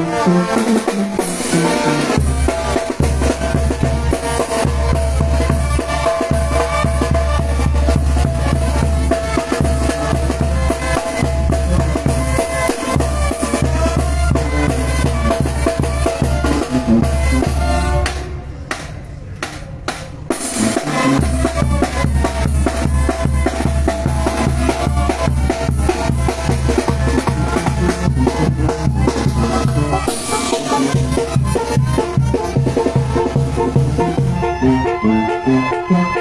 Thank you.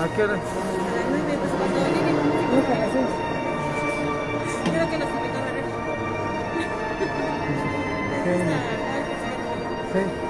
¿A qué hora? A las cuando Creo que nos invitó a la. Sí.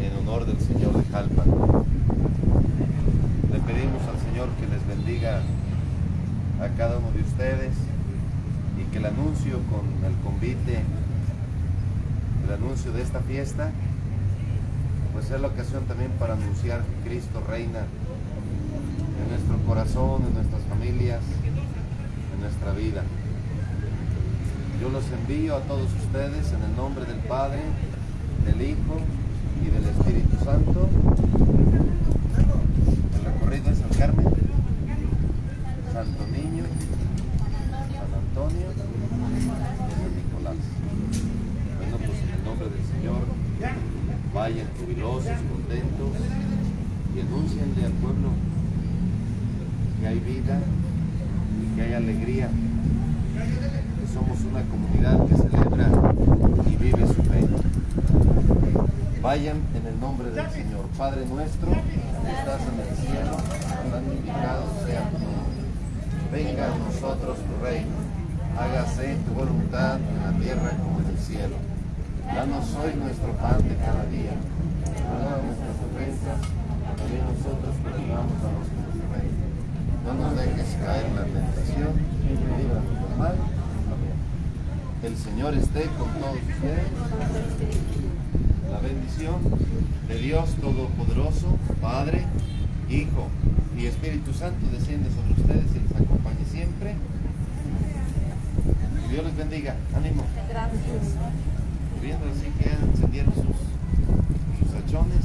En honor del Señor de Jalpa. Le pedimos al Señor que les bendiga a cada uno de ustedes y que el anuncio con el convite, el anuncio de esta fiesta, pues es la ocasión también para anunciar que Cristo reina en nuestro corazón, en nuestras familias, en nuestra vida. Yo los envío a todos ustedes en el nombre del Padre, del Hijo y del Espíritu Santo. El recorrido es San Carmen, Santo Niño, San Antonio y San Nicolás. Bueno, pues en el nombre del Señor, vayan jubilosos, contentos y anúncienle al pueblo que hay vida y que hay alegría, que somos una comunidad que celebra Vayan en el nombre del Señor. Padre nuestro, que estás en el cielo, santificado sea tu nombre. Venga a nosotros tu reino. Hágase tu voluntad en la tierra como en el cielo. Danos hoy nuestro pan de cada día. Perdona nuestras ofensas, también nosotros perdonamos a los que. No nos dejes caer en la tentación y líbranos del mal. Amén. El Señor esté con todos ustedes. La bendición de Dios Todopoderoso, Padre, Hijo y Espíritu Santo desciende sobre ustedes y les acompañe siempre. Que Dios les bendiga. Ánimo. Gracias. Viendo así que encendieron sus, sus hachones.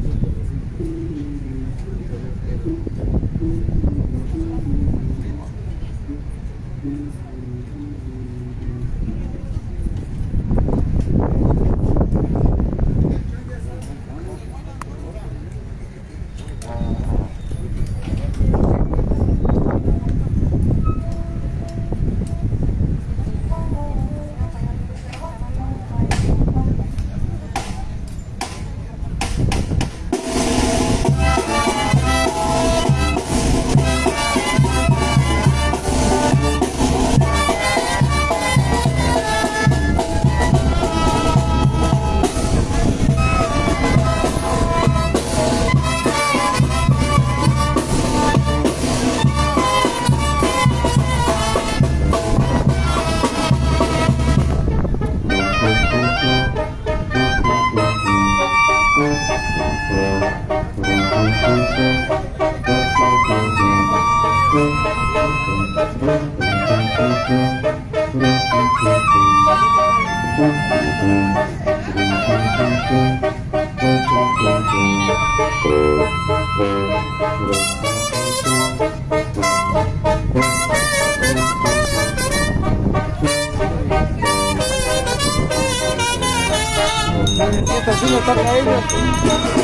Para ellos.